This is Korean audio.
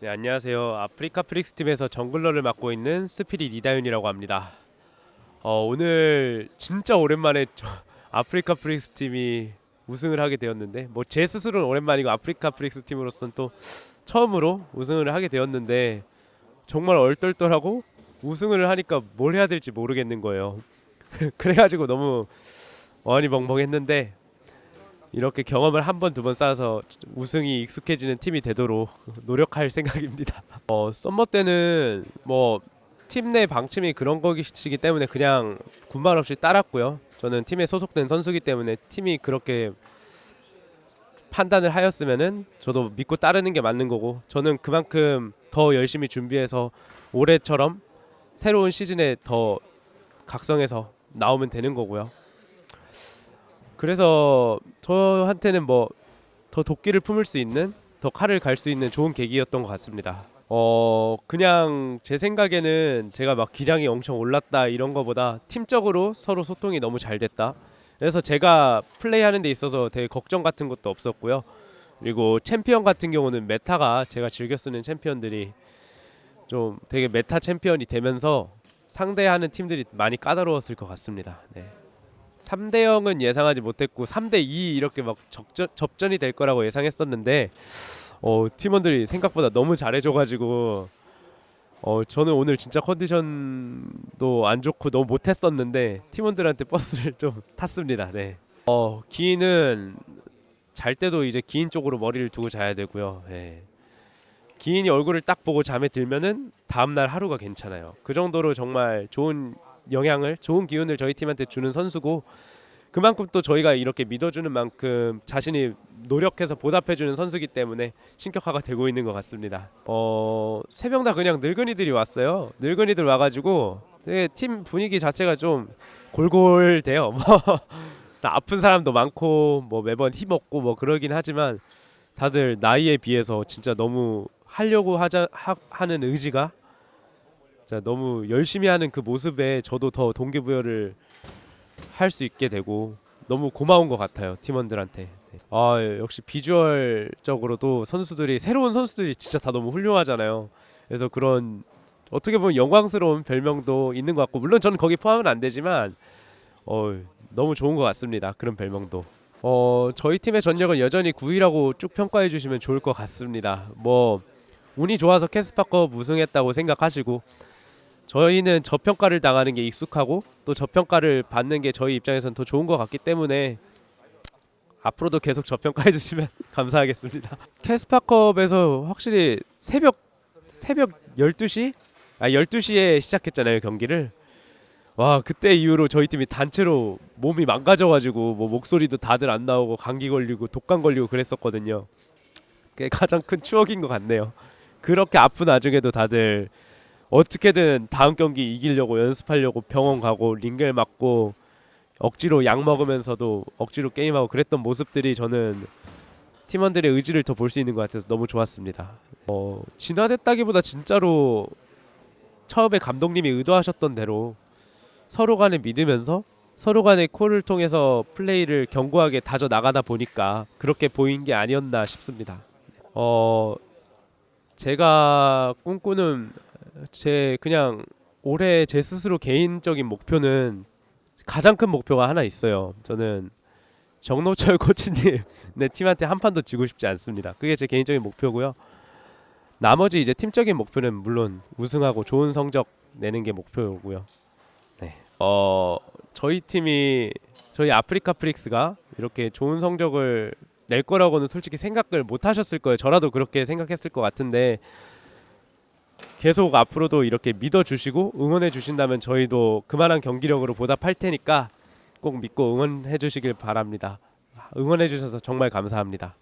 네, 안녕하세요. 아프리카 프릭스 팀에서 정글러를 맡고 있는 스피릿 이다윤이라고 합니다. 어, 오늘 진짜 오랜만에 저, 아프리카 프릭스 팀이 우승을 하게 되었는데 뭐 제 스스로는 오랜만이고 아프리카 프릭스 팀으로서는 또 처음으로 우승을 하게 되었는데 정말 얼떨떨하고 우승을 하니까 뭘 해야 될지 모르겠는 거예요. 그래가지고 너무 어안이 벙벙했는데 이렇게 경험을 한 번 두 번 쌓아서 우승이 익숙해지는 팀이 되도록 노력할 생각입니다. 어, 썸머 때는 뭐 팀 내 방침이 그런 거시기 때문에 그냥 군말 없이 따랐고요. 저는 팀에 소속된 선수기 때문에 팀이 그렇게 판단을 하였으면은 저도 믿고 따르는 게 맞는 거고 저는 그만큼 더 열심히 준비해서 올해처럼 새로운 시즌에 더 각성해서 나오면 되는 거고요. 그래서 저한테는 뭐 더 도끼를 품을 수 있는 더 칼을 갈 수 있는 좋은 계기였던 것 같습니다. 어 그냥 제 생각에는 제가 막 기량이 엄청 올랐다 이런 거보다 팀적으로 서로 소통이 너무 잘 됐다. 그래서 제가 플레이하는 데 있어서 되게 걱정 같은 것도 없었고요. 그리고 챔피언 같은 경우는 메타가 제가 즐겨 쓰는 챔피언들이 좀 되게 메타 챔피언이 되면서 상대하는 팀들이 많이 까다로웠을 것 같습니다. 네. 3대 0은 예상하지 못했고 3대 2 이렇게 막 적전, 접전이 될 거라고 예상했었는데 어, 팀원들이 생각보다 너무 잘해줘가지고 어, 저는 오늘 진짜 컨디션도 안 좋고 너무 못했었는데 팀원들한테 버스를 좀 탔습니다. 네. 어, 기인은 잘 때도 이제 기인 쪽으로 머리를 두고 자야 되고요. 네. 기인이 얼굴을 딱 보고 잠에 들면은 다음날 하루가 괜찮아요. 그 정도로 정말 좋은 영향을 좋은 기운을 저희 팀한테 주는 선수고 그만큼 또 저희가 이렇게 믿어주는 만큼 자신이 노력해서 보답해주는 선수기 때문에 신격화가 되고 있는 것 같습니다. 어, 세 명 다 그냥 늙은이들이 왔어요. 늙은이들 와가지고 되게 팀 분위기 자체가 좀 골골돼요. 뭐 아픈 사람도 많고 뭐 매번 힘없고 뭐 그러긴 하지만 다들 나이에 비해서 진짜 너무 하려고 하자 하, 하는 의지가 자 너무 열심히 하는 그 모습에 저도 더 동기부여를 할 수 있게 되고 너무 고마운 것 같아요 팀원들한테. 네. 아 역시 비주얼적으로도 선수들이 새로운 선수들이 진짜 다 너무 훌륭하잖아요. 그래서 그런 어떻게 보면 영광스러운 별명도 있는 것 같고 물론 저는 거기 포함은 안 되지만 어 너무 좋은 것 같습니다. 그런 별명도. 어 저희 팀의 전력은 여전히 9위라고 쭉 평가해 주시면 좋을 것 같습니다. 뭐 운이 좋아서 캐스파컵 우승했다고 생각하시고 저희는 저평가를 당하는 게 익숙하고 또 저평가를 받는 게 저희 입장에선 더 좋은 것 같기 때문에 앞으로도 계속 저평가해 주시면 감사하겠습니다. 캐스파컵에서 확실히 새벽 새벽 12시? 아 12시에 시작했잖아요, 경기를. 와, 그때 이후로 저희 팀이 단체로 몸이 망가져 가지고 뭐 목소리도 다들 안 나오고 감기 걸리고 독감 걸리고 그랬었거든요. 그게 가장 큰 추억인 것 같네요. 그렇게 아픈 와중에도 다들 어떻게든 다음 경기 이기려고 연습하려고 병원 가고 링겔 맞고 억지로 약 먹으면서도 억지로 게임하고 그랬던 모습들이 저는 팀원들의 의지를 더 볼 수 있는 것 같아서 너무 좋았습니다. 어, 진화됐다기보다 진짜로 처음에 감독님이 의도하셨던 대로 서로 간에 믿으면서 서로 간의 콜을 통해서 플레이를 견고하게 다져 나가다 보니까 그렇게 보인 게 아니었나 싶습니다. 어, 제가 꿈꾸는 제 그냥 올해 제 스스로 개인적인 목표는 가장 큰 목표가 하나 있어요. 저는 정노철 코치님 내 팀한테 한 판도 지고 싶지 않습니다. 그게 제 개인적인 목표고요. 나머지 이제 팀적인 목표는 물론 우승하고 좋은 성적 내는 게 목표고요. 네. 어 저희 팀이 저희 아프리카 프릭스가 이렇게 좋은 성적을 낼 거라고는 솔직히 생각을 못 하셨을 거예요. 저라도 그렇게 생각했을 것 같은데 계속 앞으로도 이렇게 믿어주시고 응원해 주신다면 저희도 그만한 경기력으로 보답할 테니까 꼭 믿고 응원해 주시길 바랍니다. 응원해 주셔서 정말 감사합니다.